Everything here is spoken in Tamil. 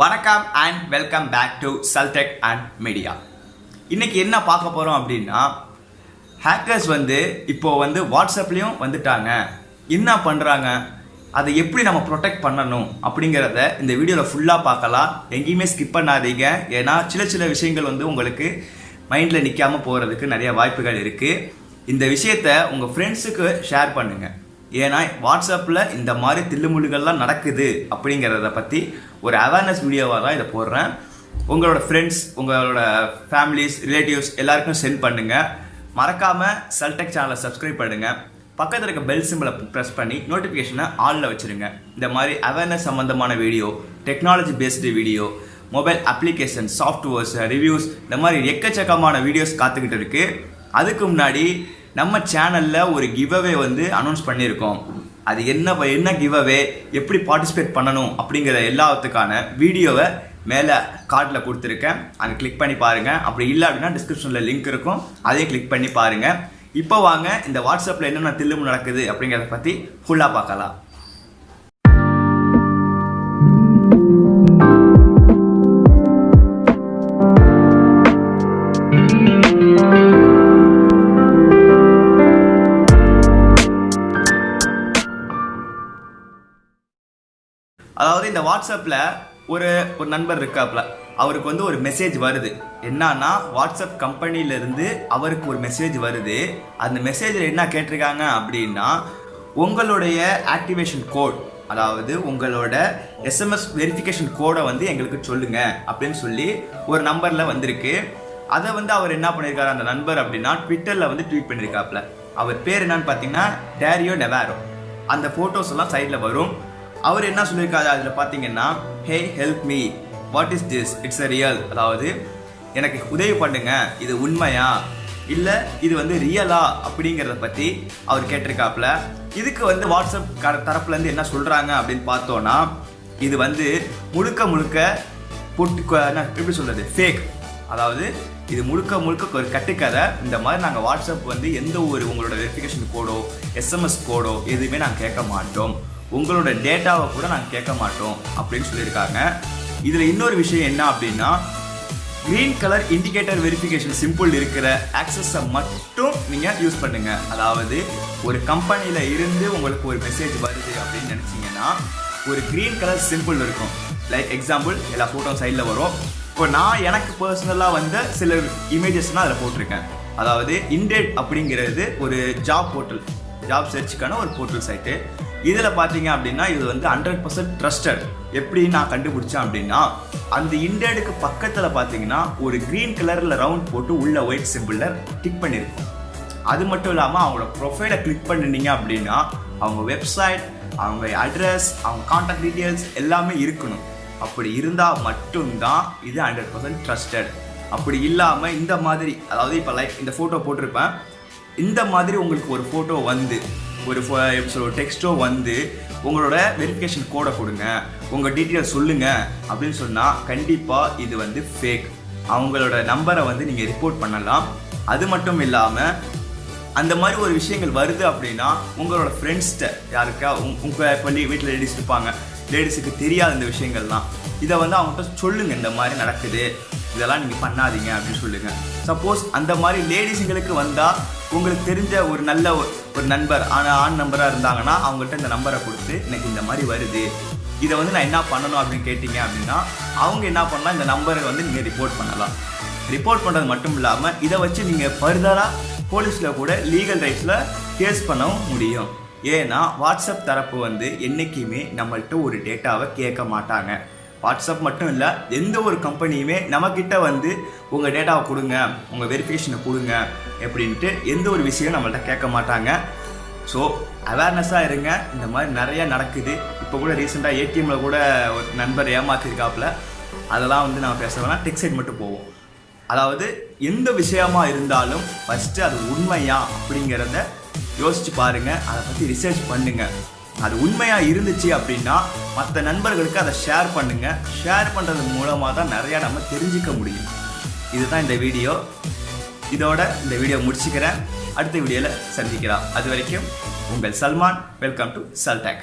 வணக்கம் அண்ட் வெல்கம் பேக் டு சல்டெக் அண்ட் மீடியா இன்றைக்கி என்ன பார்க்க போகிறோம் அப்படின்னா ஹேக்கர்ஸ் வந்து இப்போ வந்து வாட்ஸ்அப்லேயும் வந்துட்டாங்க. என்ன பண்ணுறாங்க அதை எப்படி நம்ம ப்ரொடெக்ட் பண்ணணும் அப்படிங்கிறத இந்த வீடியோவில் ஃபுல்லாக பார்க்கலாம். எங்கேயுமே ஸ்கிப் பண்ணாதீங்க. ஏன்னா சில சில விஷயங்கள் வந்து உங்களுக்கு மைண்டில் நிற்காமல் போகிறதுக்கு நிறைய வாய்ப்புகள் இருக்குது இந்த விஷயத்த உங்கள் ஃப்ரெண்ட்ஸுக்கு ஷேர் பண்ணுங்கள் ஏன்னா வாட்ஸ்அப்பில் இந்த மாதிரி தில்லுமுள்ளுகள்லாம் நடக்குது அப்படிங்கிறத பற்றி ஒரு அவேர்னஸ் வீடியோவாக தான் இதை போடுறேன். உங்களோட ஃப்ரெண்ட்ஸ் உங்களோட ஃபேமிலிஸ் ரிலேட்டிவ்ஸ் எல்லாருக்கும் சென்ட் பண்ணுங்கள் மறக்காமல் சல்டெக் சேனலை சப்ஸ்கிரைப் பண்ணுங்கள் பக்கத்தில் இருக்க பெல் சிம்பிளை ப்ரெஸ் பண்ணி நோட்டிஃபிகேஷனை ஆலில் வச்சுருங்க. இந்த மாதிரி அவேர்னஸ் சம்மந்தமான video technology based video mobile application softwares reviews இந்த மாதிரி எக்கச்சக்கமான வீடியோஸ் காத்துக்கிட்டு இருக்குது அதுக்கு முன்னாடி நம்ம சேனலில் ஒரு கிவ்அவே வந்து அனௌன்ஸ் பண்ணியிருக்கோம். அது என்ன என்ன கிவ்அவே எப்படி பார்ட்டிசிபேட் பண்ணணும் அப்படிங்கிற எல்லாத்துக்கான வீடியோவை மேலே கார்டில் கொடுத்துருக்கேன். அங்கே கிளிக் பண்ணி பாருங்கள் அப்படி இல்லை அப்படின்னா டிஸ்கிரிப்ஷனில் லிங்க் இருக்கும். அதையும் கிளிக் பண்ணி பாருங்கள் இப்போ வாங்க இந்த வாட்ஸ்அப்பில் என்னென்ன தில்லுமு நடக்குது அப்படிங்கிறத பற்றி ஃபுல்லாக பார்க்கலாம். அதாவது இந்த வாட்ஸ்அப்பில் ஒரு ஒரு நண்பர் இருக்காப்ல அவருக்கு வந்து ஒரு மெசேஜ் வருது. என்னன்னா வாட்ஸ்அப் கம்பெனியிலேருந்து அவருக்கு ஒரு மெசேஜ் வருது. அந்த மெசேஜில் என்ன கேட்டிருக்காங்க அப்படின்னா உங்களுடைய ஆக்டிவேஷன் கோட் அதாவது உங்களோட எஸ்எம்எஸ் வெரிஃபிகேஷன் கோடை வந்து எங்களுக்கு சொல்லுங்க அப்படின்னு சொல்லி ஒரு நம்பரில் வந்திருக்கு. அதை வந்து அவர் என்ன பண்ணியிருக்காரு அந்த நண்பர் அப்படின்னா ட்விட்டரில் வந்து ட்வீட் பண்ணியிருக்காப்ல அவர் பேர் என்னன்னு பார்த்தீங்கன்னா டேரியோ நெவாரோ அந்த ஃபோட்டோஸ் எல்லாம் சைடில் வரும். அவர் என்ன சொல்லியிருக்காரு? அதில் பார்த்தீங்கன்னா hey help me what is this it's a real அதாவது எனக்கு உதவி பண்ணுங்க. இது உண்மையா? இல்லை இது வந்து ரியலா அப்படிங்கிறத பற்றி அவர் கேட்டிருக்காப்புல. இதுக்கு வந்து வாட்ஸ்அப் க தரப்புலேருந்து என்ன சொல்கிறாங்க அப்படின்னு பார்த்தோன்னா இது வந்து முழுக்க முழுக்க பொட்டு எப்படி சொல்கிறது ஃபேக் அதாவது இது முழுக்க முழுக்க ஒரு கட்டுக்கதை. இந்த மாதிரி நாங்கள் வாட்ஸ்அப் வந்து எந்த ஒரு உங்களோட வெரிஃபிகேஷன் கோடோ எஸ்எம்எஸ் கோடோ எதுவுமே நாங்கள் கேட்க மாட்டோம். உங்களோட டேட்டாவை கூட நாங்கள் கேட்க மாட்டோம் அப்படின்னு சொல்லியிருக்காங்க. இதில் இன்னொரு விஷயம் என்ன அப்படின்னா green colour indicator verification symbol இருக்கிற ஆக்சஸை மட்டும் நீங்கள் யூஸ் பண்ணுங்க. அதாவது ஒரு கம்பெனியில் இருந்து உங்களுக்கு ஒரு மெசேஜ் வருது அப்படின்னு நினச்சிங்கன்னா ஒரு க்ரீன் கலர் சிம்பிள் இருக்கும். லைக் எக்ஸாம்பிள் எல்லா ஃபோட்டோ சைடில் வரும். இப்போ நான் எனக்கு பர்சனலாக வந்த சில இமேஜஸ்னால் அதில் போட்டிருக்கேன். அதாவது இண்டேட் அப்படிங்கிறது ஒரு ஜாப் போர்ட்டல் ஜாப் சர்ச்சுக்கான ஒரு போர்ட்டல் சைட்டு இதில் பார்த்தீங்க அப்படின்னா இது வந்து ஹண்ட்ரட் பர்சன்ட் ட்ரஸ்டட் எப்படி நான் கண்டுபிடிச்சேன் அப்படின்னா அந்த இண்டேடுக்கு பக்கத்தில் பார்த்தீங்கன்னா ஒரு க்ரீன் கலரில் ரவுண்ட் போட்டு உள்ள ஒயிட் சிம்பிளில் டிக் பண்ணியிருக்கும் அது மட்டும் இல்லாமல் அவங்களோட ப்ரொஃபைலை கிளிக் பண்ணினீங்க அப்படின்னா அவங்க வெப்சைட் அவங்க அட்ரஸ் அவங்க காண்டாக்ட் டீட்டெயில்ஸ் எல்லாமே இருக்கணும். அப்படி இருந்தால் மட்டும்தான் இது ஹண்ட்ரட் பர்சன்ட் ட்ரஸ்டட் அப்படி இல்லாமல் இந்த மாதிரி அதாவது இப்போ லைக் இந்த ஃபோட்டோ போட்டிருப்பேன். இந்த மாதிரி உங்களுக்கு ஒரு ஃபோட்டோ வந்து ஒரு pho- எப்படி டெக்ஸ்ட்டோ வந்து உங்களோட வெரிஃபிகேஷன் கோடை கொடுங்க. உங்கள் டீட்டெயில் சொல்லுங்க அப்படின்னு சொன்னால் கண்டிப்பாக இது வந்து ஃபேக் அவங்களோட நம்பரை வந்து நீங்கள் ரிப்போர்ட் பண்ணலாம். அது மட்டும் இல்லாமல் அந்த மாதிரி ஒரு விஷயங்கள் வருது அப்படின்னா உங்களோட ஃப்ரெண்ட்ஸ்கிட்ட யாருக்கா உங் உங்கள் இப்போ வீட்டில் லேடிஸ் இருப்பாங்க. லேடிஸுக்கு தெரியாத இந்த விஷயங்கள்லாம். இதை வந்து அவங்ககிட்ட சொல்லுங்கள் இந்த மாதிரி நடக்குது. இதெல்லாம் நீங்கள் பண்ணாதீங்க அப்படின்னு சொல்லுங்கள் சப்போஸ் அந்த மாதிரி லேடிஸுங்களுக்கு வந்தால் உங்களுக்கு தெரிஞ்ச ஒரு நல்ல ஒரு ஒரு நண்பர் ஆனால் ஆண் நம்பராக இருந்தாங்கன்னா அவங்கள்ட்ட இந்த நம்பரை கொடுத்து எனக்கு இந்த மாதிரி வருது. இதை வந்து நான் என்ன பண்ணணும்? அப்படின்னு கேட்டிங்க அப்படின்னா அவங்க என்ன பண்ணலாம்? இந்த நம்பரை வந்து நீங்கள் ரிப்போர்ட் பண்ணலாம். ரிப்போர்ட் பண்ணுறது மட்டும் இல்லாமல் இதை வச்சு நீங்கள் ஃபர்தராக போலீஸில் கூட லீகல் ரைட்ஸில் கேஸ் பண்ணவும் முடியும். ஏன்னா வாட்ஸ்அப் தரப்பு வந்து என்றைக்குமே நம்மள்கிட்ட ஒரு டேட்டாவை கேட்க மாட்டாங்க. வாட்ஸ்அப் மட்டும் இல்லை எந்த ஒரு கம்பெனியுமே நம்மக்கிட்ட வந்து உங்கள் டேட்டாவை கொடுங்க உங்கள் வெரிஃபிகேஷனை கொடுங்க அப்படின்ட்டு எந்த ஒரு விஷயம் நம்மள்ட்ட கேட்க மாட்டாங்க. ஸோ அவேர்னஸாக இருங்க. இந்த மாதிரி நிறையா நடக்குது. இப்போ கூட ரீசெண்டாக ஏடிஎம்மில் கூட ஒரு நண்பர் ஏமாத்திருக்காப்புல. அதெல்லாம் வந்து நம்ம பேச வேணாம். டெக் சைட் மட்டும் போவோம். அதாவது எந்த விஷயமா இருந்தாலும் ஃபஸ்ட்டு அது உண்மையா அப்படிங்கிறத யோசிச்சு பாருங்கள் அதை பற்றி ரிசர்ச் பண்ணுங்கள் அது உண்மையாக இருந்துச்சு அப்படின்னா மற்ற நண்பர்களுக்கு அதை ஷேர் பண்ணுங்கள் ஷேர் பண்ணுறது மூலமாக தான் நிறையா நம்ம தெரிஞ்சுக்க முடியும். இதுதான் இந்த வீடியோ. இதோட இந்த வீடியோ முடிச்சுக்கிறேன். அடுத்த வீடியோவில் சந்திக்கலாம். அது வரைக்கும் உங்கள் சல்மான். Welcome to சல்டேக்